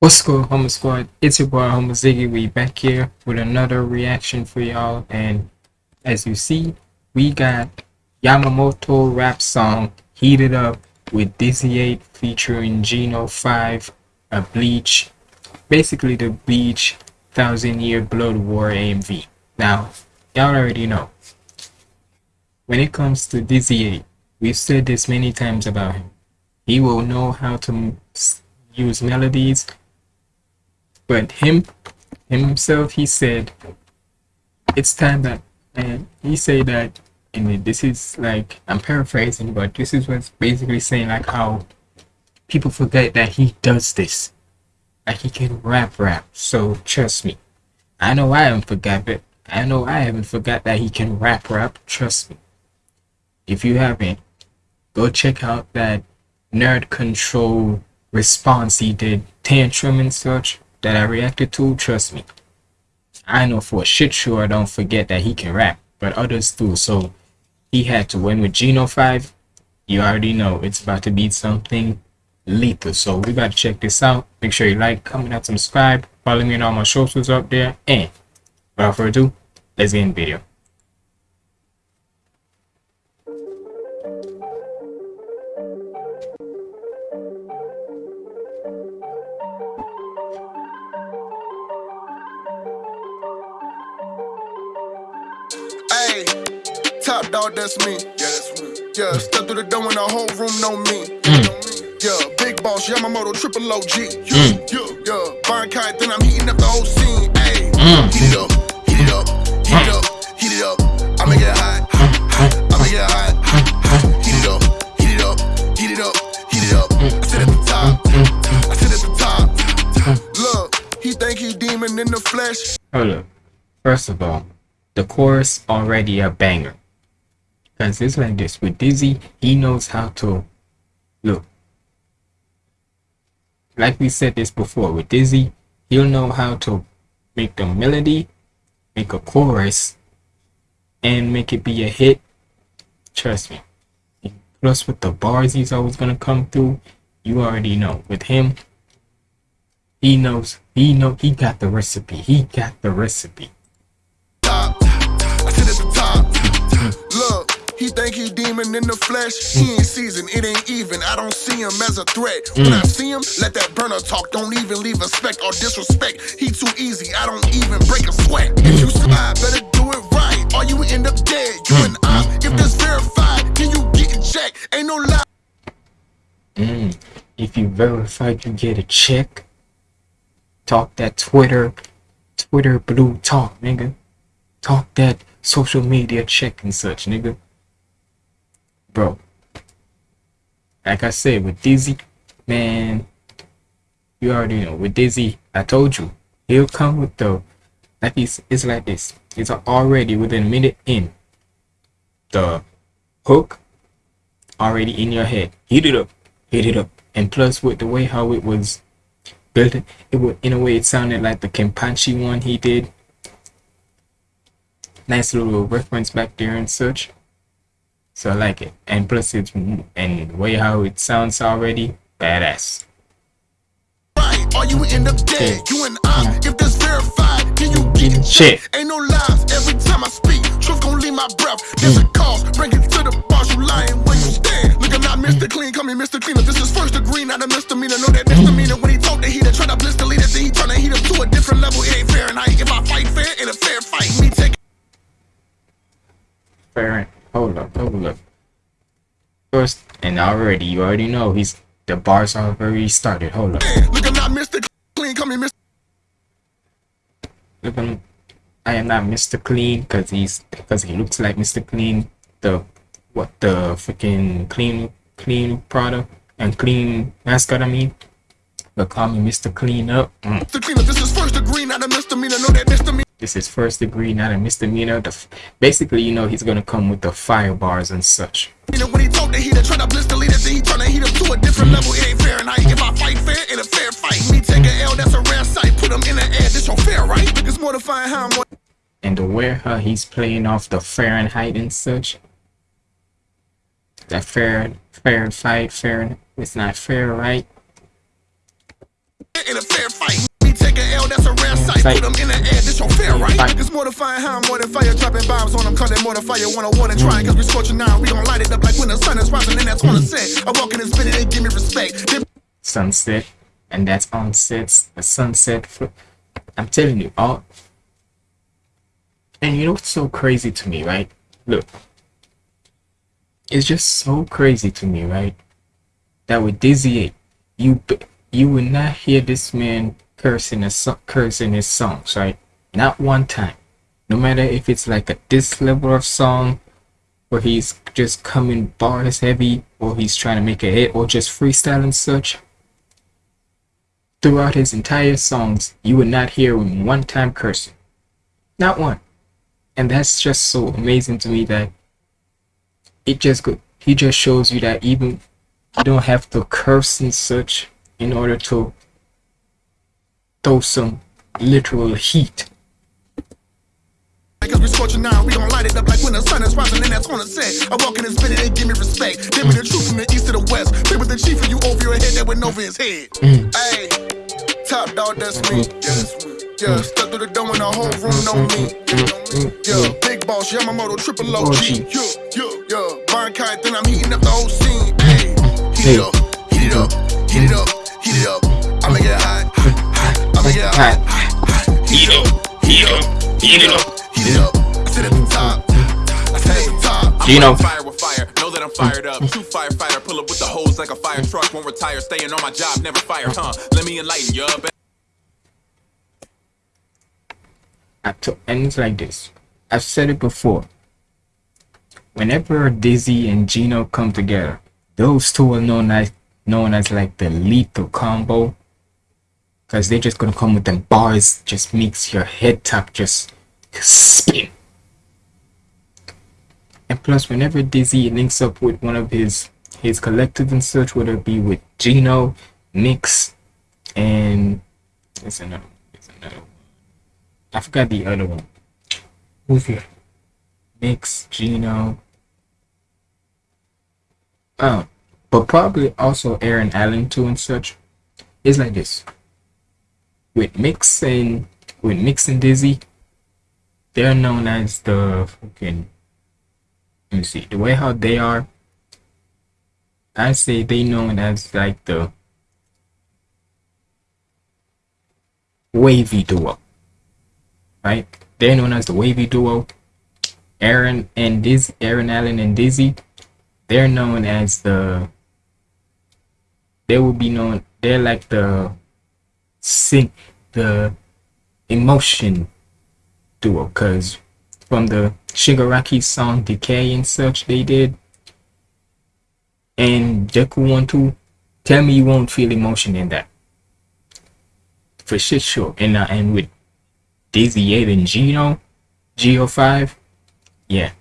What's good, Homo Squad? It's your boy Homo Ziggy. We back here with another reaction for y'all, and as you see, we got Yamamoto rap song "Heated Up" with Dizzy 8 featuring Geno 5, a Bleach, basically the Bleach Thousand Year Blood War AMV. Now, y'all already know. When it comes to Dizzy 8, we've said this many times about him. He will know how to use melodies but him, him himself, he said, it's time that, and he said that, and this is like, I'm paraphrasing, but this is what's basically saying like how people forget that he does this. Like he can rap rap. So trust me. I know I haven't forgot it. I know I haven't forgot that he can rap rap. Trust me. If you haven't, go check out that nerd control response he did, tantrum and such that I reacted to, trust me. I know for shit sure I don't forget that he can rap, but others do. So he had to win with Geno 5. You already know it's about to be something lethal. So we got to check this out. Make sure you like, comment, and subscribe. Follow me on all my socials up there. And without further ado, let's get in the video. Hey, top dog, that's me. Yeah, that's me. Yeah, step through the door and the whole room know me. Mm. Yeah, big boss, Yamamoto, triple OG. Yeah, mm. yeah, yeah. Bankai, then I'm heating up the whole scene. Hey, mm. heat it up, heat it up, heat it up, heat it up. I'ma get hot, I'ma get hot. Heat it up, heat it up, heat it up, heat it up. I sit at the top, I sit at the top. Look, he think he demon in the flesh. Hold up. First of all, the chorus already a banger. Cause it's like this with Dizzy, he knows how to look. Like we said this before with Dizzy, he'll know how to make the melody, make a chorus, and make it be a hit. Trust me. Plus with the bars he's always gonna come through, you already know. With him, he knows he know he got the recipe. He got the recipe. He think he demon in the flesh. He ain't seasoned, it ain't even. I don't see him as a threat. When mm. I see him, let that burner talk. Don't even leave a speck or disrespect. He too easy, I don't even break a sweat. If you mm. slide, better do it right, or you end up dead. You and I, mm. if this verified, can you get in check? Ain't no lie. Mm. If you verify, you get a check. Talk that Twitter, Twitter blue talk, nigga. Talk that social media check and such, nigga bro. Like I said, with Dizzy, man, you already know. With Dizzy, I told you, he'll come with the, like he's, it's like this. It's already within a minute in. The hook already in your head. Hit it up, hit it up. And plus with the way how it was built, it would, in a way, it sounded like the Kenpachi one he did. Nice little reference back there and such. So I like it. And plus it's and way how it sounds already, badass. Or you end up dead. You and I, if this verified, can you get shit? Ain't no lies every time I speak. Truth gon' leave my breath. There's a mm. cause, bring it to the boss. You lying where you stand. Look, I'm not Mr. Clean, call me Mr. Cleaner. This is first degree, not a misdemeanor. Know that First, and already, you already know he's the bars are already started. Hold up. Look, I'm not Mr. Clean, call me Mr. Look, I'm, I am not Mr. Clean because he's because he looks like Mr. Clean. The what the freaking clean clean product and clean mascot. I mean, but call me Mr. Clean Up. Mm. Mr. Clean Up. This is first degree, not a misdemeanor. Know that misdemeanor. This is first degree, not a misdemeanor. The, basically, you know, he's gonna come with the fire bars and such. You know, when he told the heater, try to the leader, then he trying to heat up to a different level. It ain't Fahrenheit. If I fight fair in a fair fight, me take a L, that's a rare sight. Put him in the air, this your fair, right? It's mortifying how I'm. And the how he's playing off the Fahrenheit and such. That fair, fair fight, fair, it's not fair, right? in a fair fight. That's a rare sight. Put them in the air, this your fair right. It's mortifying how I'm more than fire. Dropping bombs on them, cause they more than fire. Wanna water trying, cause we scorching now. We gon' light it up like when the sun is rising, and that's on the set. I walk in and spin it, they give me respect. Sunset and that's on sets the sunset i'm telling you all and you know what's so crazy to me right look it's just so crazy to me right that with dizzy you you will not hear this man cursing his cursing his songs right not one time no matter if it's like a this level of song where he's just coming bars heavy or he's trying to make a hit or just freestyle and such throughout his entire songs, you would not hear him one time cursing. Not one. And that's just so amazing to me that it just go he just shows you that even you don't have to curse and such in order to throw some literal heat. Cause we scorching now, we gon' light it up like when the sun is rising and that's on the set. I walk in spin it, they give me respect. They be the truth from the east to the west. They with the chief of you over your head, that went over his head. Mm. Hey, top dog, that's me. Yeah, that's me. Yeah, step through the door and the whole room know me. Yeah, big boss, Yamamoto, triple OG. Yeah, yeah, yeah. Bankai, then I'm heating up the whole scene. Mm. Hey, heat it up, heat it up, heat it up, Hot, heat it up, heat up, heat it up, heat it up. I sit at the top, I sit at the top. Geno. Fire with fire, know that I'm fired up. True firefighter, pull up with the hose like a fire truck. Won't retire, staying on my job, never fire, huh? Let me enlighten you. Bet- I to- and like this. I've said it before. Whenever Dizzy and Geno come together, those two are known as known as like the lethal combo. Cause they're just gonna come with them bars, just makes your head top just spin. And plus, whenever Dizzy links up with one of his his collective and such, whether it be with Geno, Mix, and there's another, there's another one. I forgot the other one. Who's here? Mix, Geno. Oh, but probably also Aaron Allen too and such. It's like this. With Mix and with Mix and Dizzy, they're known as the fucking. Let me see the way how they are. I say they known as like the wavy duo right? They're known as the Wavy Duo. Aaron and dizzy Aaron Allen and Dizzy, they're known as the. They will be known. They're like the sync, the emotion duo, cause from the Shigaraki song Decay and such they did. And Jeku One Two, tell me you won't feel emotion in that. For shit sure. And uh, and with Dizzy 8 and Geno, Geo5, yeah,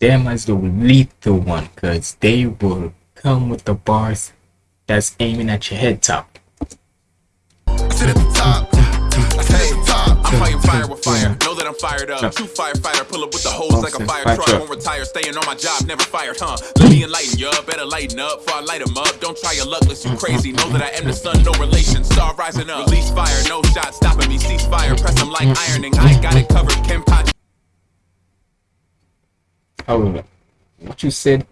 them as the lethal one, cause they will come with the bars that's aiming at your head top. Fire with fire, know that I'm fired up. True firefighter, pull up with the hose like a fire Fire truck. truck. Won't retire, staying on my job, never fired, huh? Let me enlighten you, better lighten up before I light 'em up. Don't try your luck, unless you crazy. Know that I am the sun, no relation. Star rising up. Release fire, no shot stopping me. Cease fire, press 'em like ironing. I got it covered. Kenpachi. Hold up. What you said?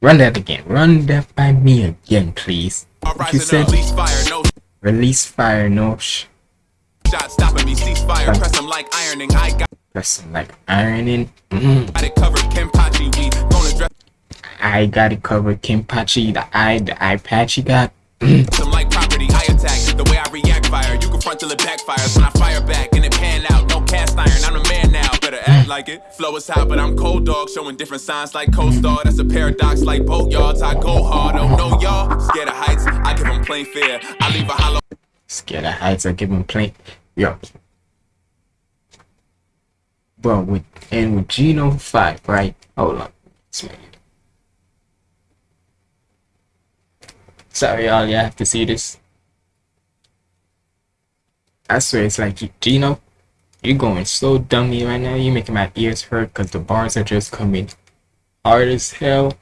Run that again. Run that by me again, please. What you said? release fire, no Release fire, no sh. Shot stopping me. Cease fire, press 'em like ironing. I got That's like ironing. Mm, it covered. Kenpachi, we gonna dress I got it covered. Kenpachi, the eye, the eye patch patchy got. Some like property, I attack. The way I react fire, you confront till it backfires. When I fire back and it pan out, no cast iron, I'm a man now. Better act like it. Flow is hot, but I'm cold dog, showing different signs like co-star. That's a paradox like boat yards. I go hard, oh no y'all. Scared of heights, I give them plain fear. I leave a hollow Scared of heights, I give him plain. Yo. Bro, with and with Geno 5, right? Hold on. Sorry, y'all, you have to see this. I swear, it's like Geno, you're going so dummy right now. You're making my ears hurt because the bars are just coming hard as hell.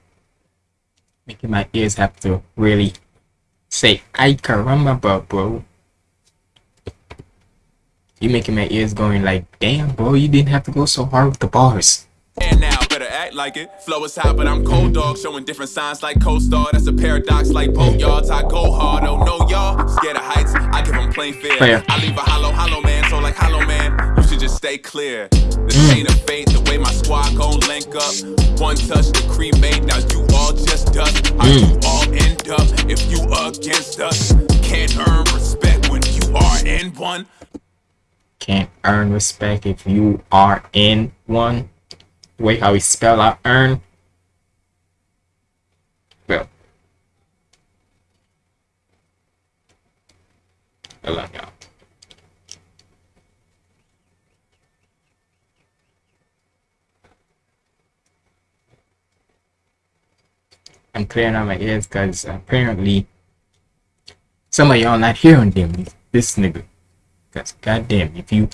Making my ears have to really say, I caramba, bro, bro. You making my ears going like, damn, bro, you didn't have to go so hard with the bars. And now, better act like it. Flow is hot, but I'm cold dog, showing different signs like co-star. That's a paradox like boat yards. I go hard, oh no, y'all. Scared of heights, I give them plain fear. Oh, Fair. I leave a hollow, hollow man, so like hollow man, you should just stay clear. The chain mm. of fate, the way my squad gon' link up. One touch, the cremate, now you all just dust. How you mm. all end up if you against us? Can't earn respect when you are in one. Can't earn respect if you are in one. The way how we spell out earn. Well. Hold on, y'all. I'm clearing out my ears because apparently some of y'all not hearing them. This nigga. Because goddamn, if you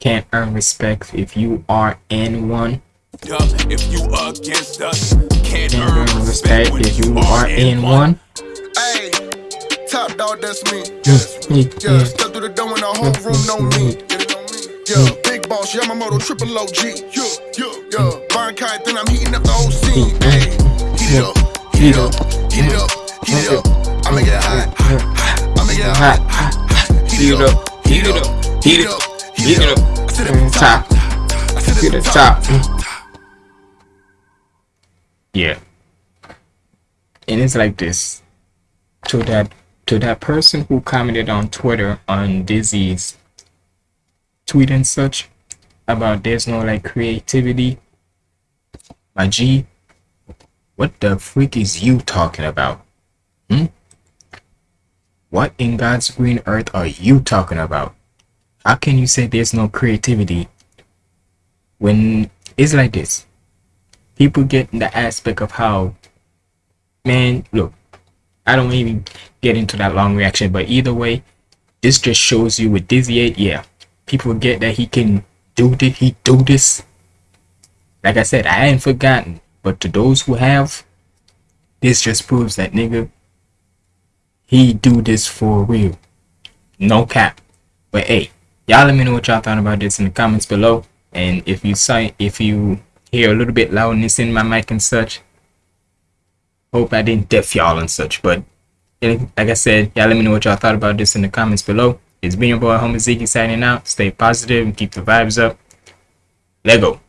can't earn respect if you are in one, if you against us. Can't can't earn earn respect if you are in one. Hey, top dog, that's me. Yeah, Yeah, step through the door and the whole room know me. Yeah, big boss, Yamamoto, triple OG. Yeah, yeah, yeah. Kite, then I'm heating up the whole scene. Hey, heat it up, heat it up, heat it up, heat it up. I make it hot, I make it hot, Heat it up, heat it up, heat it up, heat it up. I sit at the Top, top, I sit to the top. Yeah. And it's like this. To that to that person who commented on Twitter on Dizzy's tweet and such about there's no like creativity. My G, what the freak is you talking about? Hmm? What in God's green earth are you talking about? How can you say there's no creativity when it's like this? People get the aspect of how, man, look, I don't even get into that long reaction, but either way, this just shows you with Dizzy 8, yeah, people get that he can do this, he do this. Like I said, I ain't forgotten, but to those who have, this just proves that nigga, he do this for real. No cap. But hey, y'all let me know what y'all thought about this in the comments below. And if you say if you hear a little bit loudness in my mic and such, hope I didn't deaf y'all and such. But like I said, y'all let me know what y'all thought about this in the comments below. It's been your boy Homer Ziggy signing out. Stay positive and keep the vibes up. Lego.